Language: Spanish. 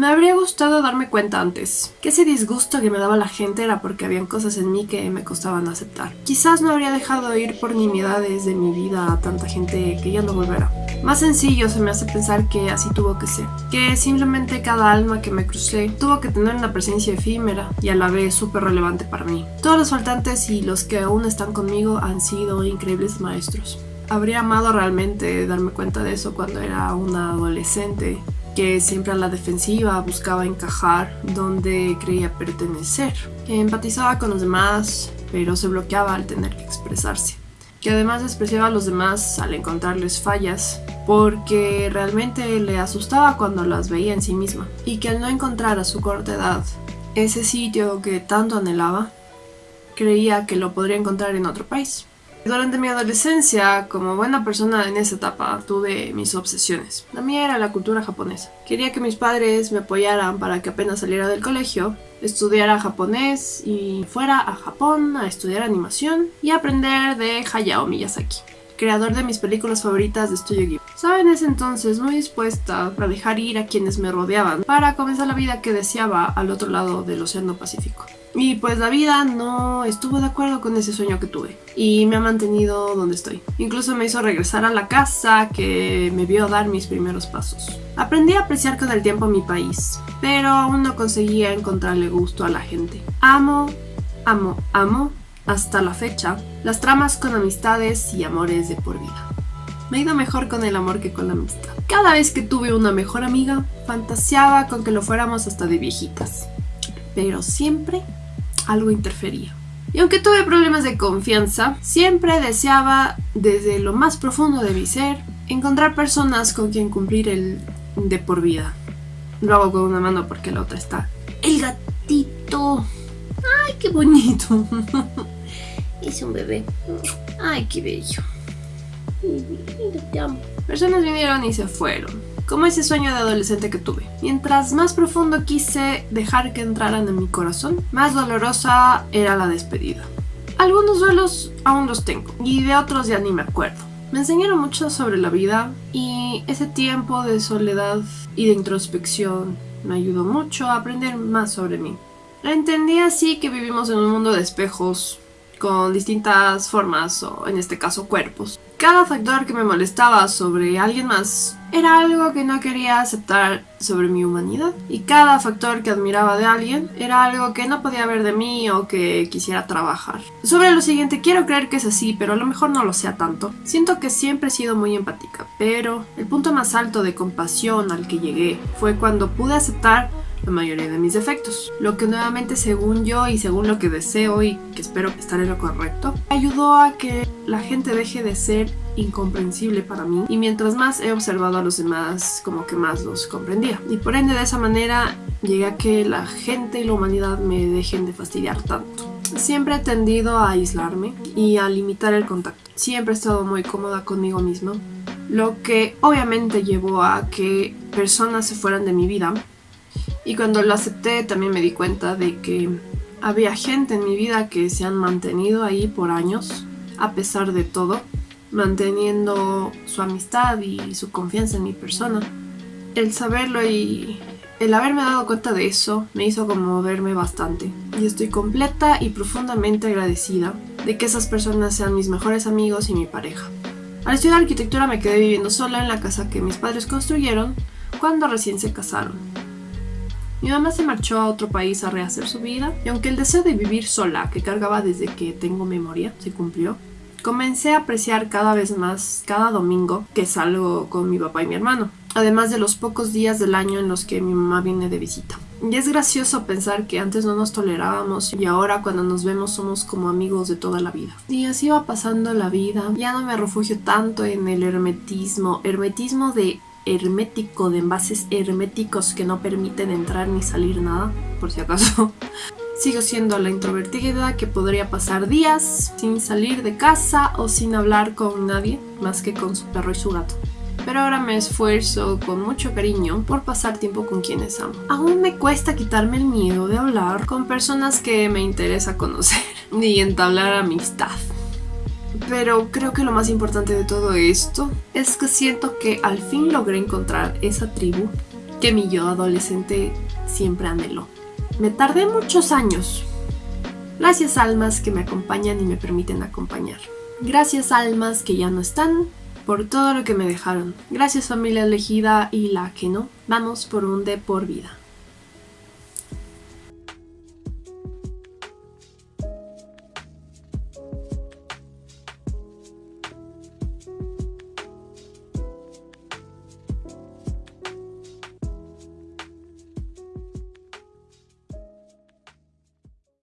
Me habría gustado darme cuenta antes, que ese disgusto que me daba la gente era porque habían cosas en mí que me costaban aceptar. Quizás no habría dejado ir por nimiedades de mi vida a tanta gente que ya no volverá. Más sencillo se me hace pensar que así tuvo que ser, que simplemente cada alma que me crucé tuvo que tener una presencia efímera y a la vez súper relevante para mí. Todos los faltantes y los que aún están conmigo han sido increíbles maestros. Habría amado realmente darme cuenta de eso cuando era una adolescente que siempre a la defensiva buscaba encajar donde creía pertenecer, que empatizaba con los demás, pero se bloqueaba al tener que expresarse, que además despreciaba a los demás al encontrarles fallas, porque realmente le asustaba cuando las veía en sí misma, y que al no encontrar a su corta edad ese sitio que tanto anhelaba, creía que lo podría encontrar en otro país. Durante mi adolescencia, como buena persona en esa etapa, tuve mis obsesiones. La mía era la cultura japonesa. Quería que mis padres me apoyaran para que apenas saliera del colegio, estudiara japonés y fuera a Japón a estudiar animación y aprender de Hayao Miyazaki creador de mis películas favoritas de Studio Ghibli. Estaba en ese entonces muy dispuesta a dejar ir a quienes me rodeaban para comenzar la vida que deseaba al otro lado del Océano Pacífico. Y pues la vida no estuvo de acuerdo con ese sueño que tuve y me ha mantenido donde estoy. Incluso me hizo regresar a la casa que me vio dar mis primeros pasos. Aprendí a apreciar con el tiempo mi país, pero aún no conseguía encontrarle gusto a la gente. Amo, amo, amo hasta la fecha, las tramas con amistades y amores de por vida. Me he ido mejor con el amor que con la amistad. Cada vez que tuve una mejor amiga, fantaseaba con que lo fuéramos hasta de viejitas. Pero siempre algo interfería. Y aunque tuve problemas de confianza, siempre deseaba, desde lo más profundo de mi ser, encontrar personas con quien cumplir el de por vida. Lo hago con una mano porque la otra está. ¡El gatito! ¡Ay, qué bonito! Es un bebé. Ay, qué bello. Personas vinieron y se fueron, como ese sueño de adolescente que tuve. Mientras más profundo quise dejar que entraran en mi corazón, más dolorosa era la despedida. Algunos duelos aún los tengo, y de otros ya ni me acuerdo. Me enseñaron mucho sobre la vida y ese tiempo de soledad y de introspección me ayudó mucho a aprender más sobre mí. Entendí así que vivimos en un mundo de espejos con distintas formas o en este caso cuerpos. Cada factor que me molestaba sobre alguien más era algo que no quería aceptar sobre mi humanidad y cada factor que admiraba de alguien era algo que no podía ver de mí o que quisiera trabajar. Sobre lo siguiente, quiero creer que es así, pero a lo mejor no lo sea tanto. Siento que siempre he sido muy empática, pero el punto más alto de compasión al que llegué fue cuando pude aceptar la mayoría de mis defectos. Lo que nuevamente según yo y según lo que deseo y que espero estar en lo correcto, ayudó a que la gente deje de ser incomprensible para mí y mientras más he observado a los demás como que más los comprendía y por ende de esa manera llegué a que la gente y la humanidad me dejen de fastidiar tanto. Siempre he tendido a aislarme y a limitar el contacto. Siempre he estado muy cómoda conmigo misma, lo que obviamente llevó a que personas se fueran de mi vida y cuando lo acepté también me di cuenta de que había gente en mi vida que se han mantenido ahí por años, a pesar de todo, manteniendo su amistad y su confianza en mi persona. El saberlo y el haberme dado cuenta de eso me hizo conmoverme bastante y estoy completa y profundamente agradecida de que esas personas sean mis mejores amigos y mi pareja. Al estudiar arquitectura me quedé viviendo sola en la casa que mis padres construyeron cuando recién se casaron. Mi mamá se marchó a otro país a rehacer su vida y aunque el deseo de vivir sola que cargaba desde que tengo memoria se cumplió, comencé a apreciar cada vez más cada domingo que salgo con mi papá y mi hermano, además de los pocos días del año en los que mi mamá viene de visita. Y es gracioso pensar que antes no nos tolerábamos y ahora cuando nos vemos somos como amigos de toda la vida. Y así va pasando la vida. Ya no me refugio tanto en el hermetismo, hermetismo de hermético, de envases herméticos que no permiten entrar ni salir nada, por si acaso. Sigo siendo la introvertida que podría pasar días sin salir de casa o sin hablar con nadie más que con su perro y su gato. Pero ahora me esfuerzo con mucho cariño por pasar tiempo con quienes amo. Aún me cuesta quitarme el miedo de hablar con personas que me interesa conocer y entablar amistad. Pero creo que lo más importante de todo esto es que siento que al fin logré encontrar esa tribu que mi yo adolescente siempre anheló. Me tardé muchos años. Gracias almas que me acompañan y me permiten acompañar. Gracias almas que ya no están por todo lo que me dejaron. Gracias familia elegida y la que no. Vamos por un de por vida.